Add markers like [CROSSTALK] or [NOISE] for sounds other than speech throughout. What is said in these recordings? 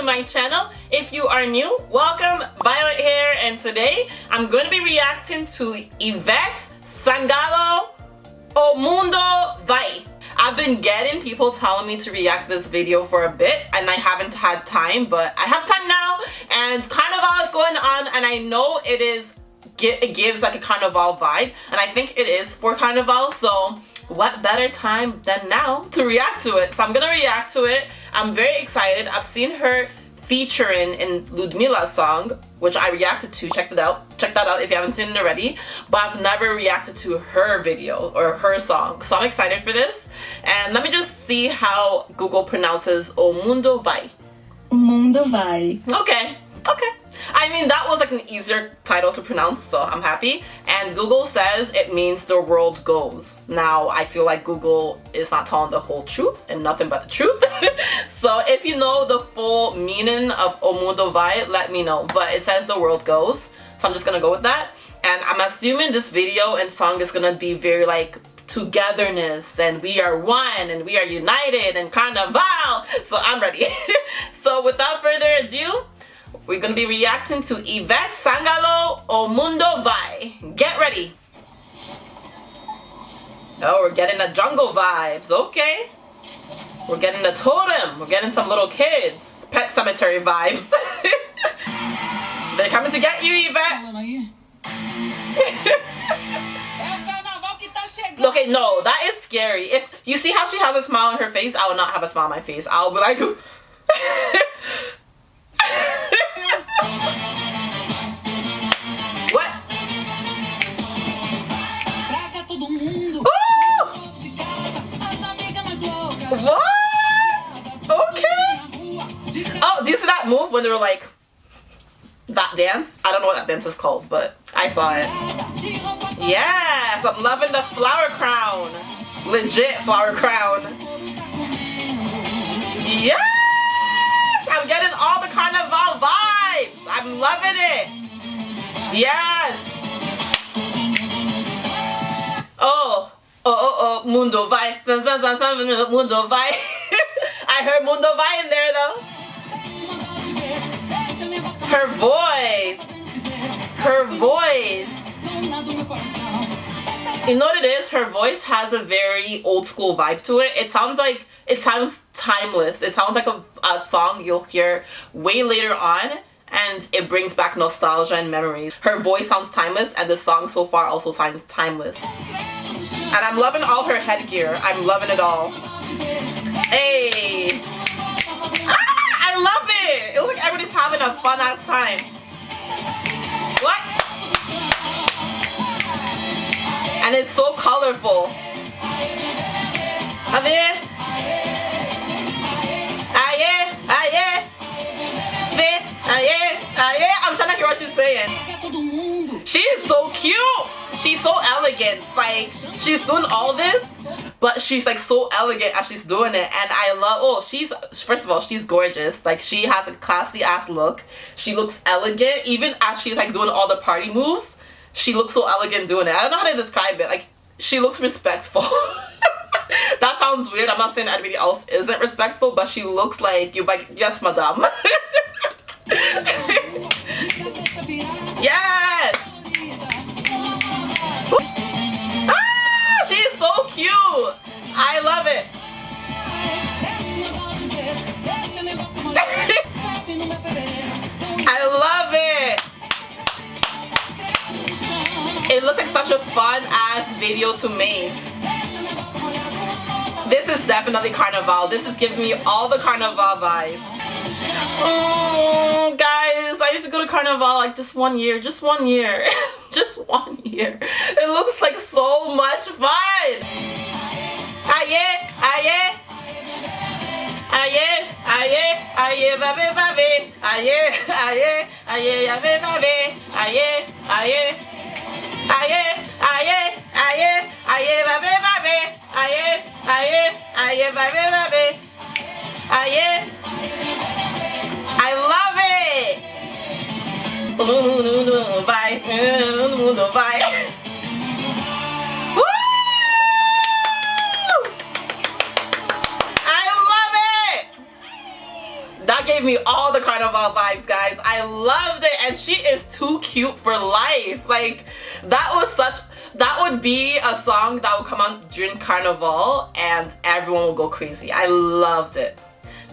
to my channel. If you are new, welcome. Violet here and today I'm going to be reacting to Ivete Sangalo O Mundo Vai. I've been getting people telling me to react to this video for a bit and I haven't had time but I have time now and Carnival is going on and I know it is it gives like a Carnival vibe and I think it is for Carnival so what better time than now to react to it. So I'm gonna react to it. I'm very excited. I've seen her featuring in Ludmilla's song which I reacted to. Check it out. Check that out if you haven't seen it already. But I've never reacted to her video or her song. So I'm excited for this. And let me just see how Google pronounces O Mundo Vai. O Mundo Vai. Okay. Okay I mean, that was like an easier title to pronounce, so I'm happy. And Google says it means the world goes. Now, I feel like Google is not telling the whole truth and nothing but the truth. [LAUGHS] so if you know the full meaning of O let me know. But it says the world goes, so I'm just gonna go with that. And I'm assuming this video and song is gonna be very like togetherness and we are one and we are united and carnival so I'm ready [LAUGHS] so without further ado we're gonna be reacting to Ivete Sangalo O Mundo Vai. Get ready. Oh, we're getting the jungle vibes. Okay. We're getting the totem. We're getting some little kids. Pet cemetery vibes. [LAUGHS] They're coming to get you, Ivete. okay, no, that is scary. If you see how she has a smile on her face, I will not have a smile on my face. I'll be like [LAUGHS] when they were like that dance. I don't know what that dance is called, but I saw it. Yes, I'm loving the flower crown. Legit flower crown. Yes! I'm getting all the carnival vibes. I'm loving it. Yes. Oh, oh, oh, oh, Mundo Vai. Mundo Vai. [LAUGHS] I heard Mundo Vai in there though. Her voice. Her voice. You know what it is? Her voice has a very old school vibe to it. It sounds like, it sounds timeless. It sounds like a, a song you'll hear way later on and it brings back nostalgia and memories. Her voice sounds timeless and the song so far also sounds timeless. And I'm loving all her headgear. I'm loving it all. Hey! Having a fun ass time. What? And it's so colorful. Aye, aye, aye, aye, aye. I'm trying to hear what she's saying. She is so cute. She's so elegant. Like, she's doing all this but she's like so elegant as she's doing it. And I love oh she's first of all she's gorgeous. Like she has a classy ass look. She looks elegant. Even as she's like doing all the party moves she looks so elegant doing it. I don't know how to describe it. Like she looks respectful. [LAUGHS] That sounds weird. I'm not saying anybody else isn't respectful but she looks like you're like yes madame [LAUGHS] I love it. [LAUGHS] I love it. It looks like such a fun ass video to make. This is definitely Carnival. This is giving me all the Carnival vibes. Oh, guys, I used to go to Carnival like just one year, just one year. [LAUGHS] just one year. It looks like so much fun. Aye, aye. Aye, aye, aye, babe, babe. Aye, aye, aye, babe, babe. Aye, aye. Aye, aye, aye, aye, babe, babe. Aye, aye, aye, babe, babe. Aye. I love it mundo vai, mundo vai. Gave me all the carnival vibes, guys. I loved it, and she is too cute for life. Like, that was such that would be a song that would come on during carnival and everyone will go crazy i loved it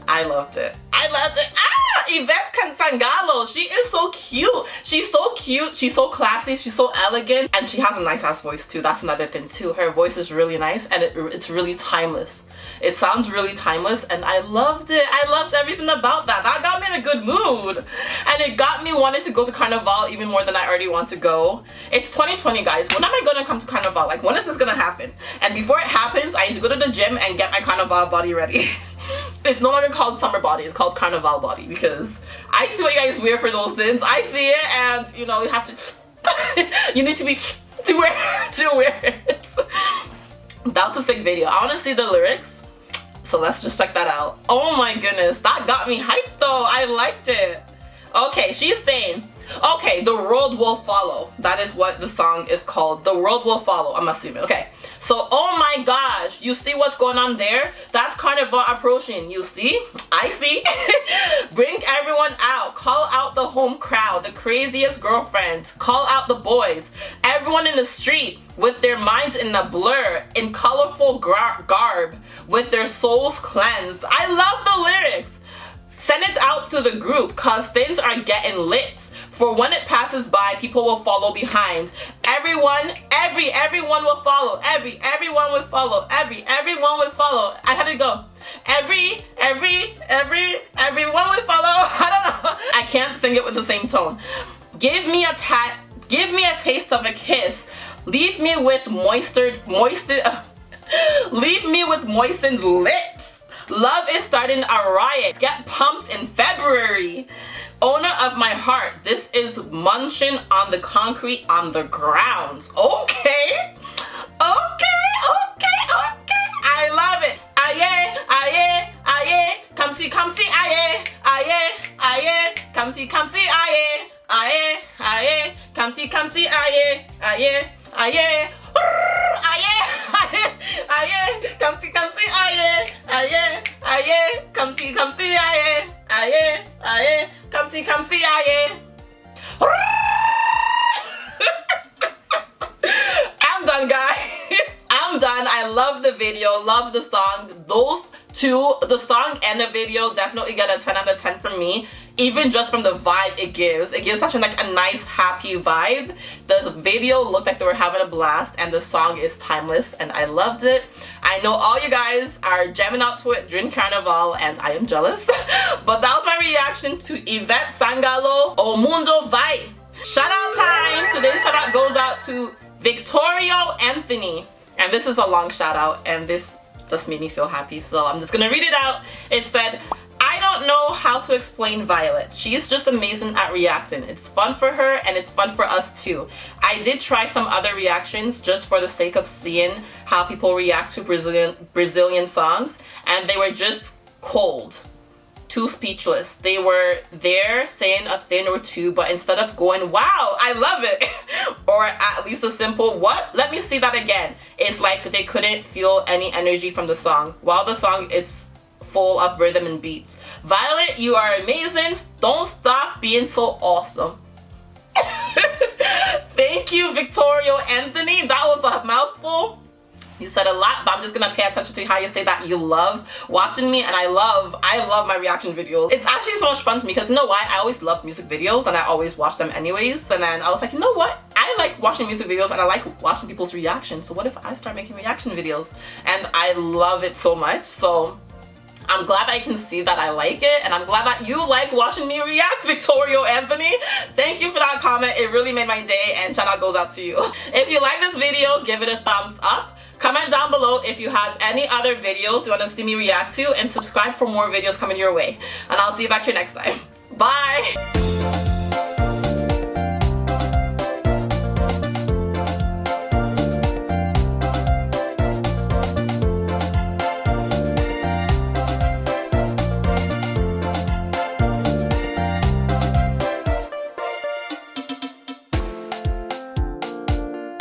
i loved it i loved it ah Ivete Sangalo she is so cute she's so cute she's so classy she's so elegant and she has a nice ass voice too that's another thing too her voice is really nice and it, it's really timeless it sounds really timeless and I loved it. I loved everything about that. That got me in a good mood. And it got me wanting to go to Carnival even more than I already want to go. It's 2020 guys. When am I gonna come to Carnival? Like when is this gonna happen? And before it happens, I need to go to the gym and get my Carnival body ready. [LAUGHS] it's no longer called summer body, it's called Carnival body because I see what you guys wear for those things. I see it and you know, you have to, [LAUGHS] you need to be to wear [LAUGHS] to wear it. That was a sick video. I want to see the lyrics so let's just check that out. Oh my goodness, that got me hyped though. I liked it. Okay, she's saying, okay, the world will follow. That is what the song is called. The world will follow, I'm assuming. Okay, so oh my gosh, you see what's going on there? That's Carnival approaching. You see? I see. [LAUGHS] Bring everyone out. Call out the home crowd, the craziest girlfriends. Call out the boys. Everyone in the street with their minds in a blur, in colorful garb, with their souls cleansed. I love the lyrics. Send it out to the group cause things are getting lit. For when it passes by, people will follow behind. Everyone, every, everyone will follow. Every, everyone will follow. Every, everyone will follow. I had to go. Every, every, every, everyone will follow. [LAUGHS] I don't know. I can't sing it with the same tone. Give me a tat, give me a taste of a kiss. Leave me with moistened, moistened, [LAUGHS] leave me with moistened lips. Love is starting a riot. Get pumped in February. Owner of my heart, this is munching on the concrete on the ground. Okay. Okay, okay, okay. I love it. Aye, aye, aye. Come see, come see, aye, aye, aye. Come see, come see, aye, aye, aye. Come see, come see, aye, aye. Aye, aye. [LAUGHS] I'm done, guys. [LAUGHS] I'm done. I love the video, love the song. Those two, the song and the video definitely get a 10 out of 10 from me. Even just from the vibe it gives. It gives such a, like a nice, happy vibe. The video looked like they were having a blast and the song is timeless and I loved it. I know all you guys are jamming out to it during Carnival and I am jealous. [LAUGHS] but that was my reaction to Ivete Sangalo O Mundo Vai. Shout out time! Today's shout out goes out to Victorio Anthony. And this is a long shout out and this just made me feel happy so I'm just gonna read it out. It said, I don't know how to explain Violet. She's just amazing at reacting. It's fun for her and it's fun for us too. I did try some other reactions just for the sake of seeing how people react to Brazilian Brazilian songs and they were just cold too speechless. They were there saying a thing or two, but instead of going, wow, I love it, [LAUGHS] or at least a simple, what? Let me see that again. It's like they couldn't feel any energy from the song. While the song, it's full of rhythm and beats. Violet, you are amazing. Don't stop being so awesome. [LAUGHS] Thank you, Victorio Anthony. That was a mouthful. You said a lot, but I'm just gonna pay attention to how you say that you love watching me and I love, I love my reaction videos. It's actually so much fun to me because you know why? I always love music videos and I always watch them anyways. And then I was like, you know what? I like watching music videos and I like watching people's reactions. So what if I start making reaction videos? And I love it so much. So I'm glad I can see that I like it and I'm glad that you like watching me react, [LAUGHS] Victorio Anthony. Thank you for that comment. It really made my day and shout out goes out to you. [LAUGHS] If you like this video, give it a thumbs up. Comment down below if you have any other videos you want to see me react to and subscribe for more videos coming your way. And I'll see you back here next time. Bye!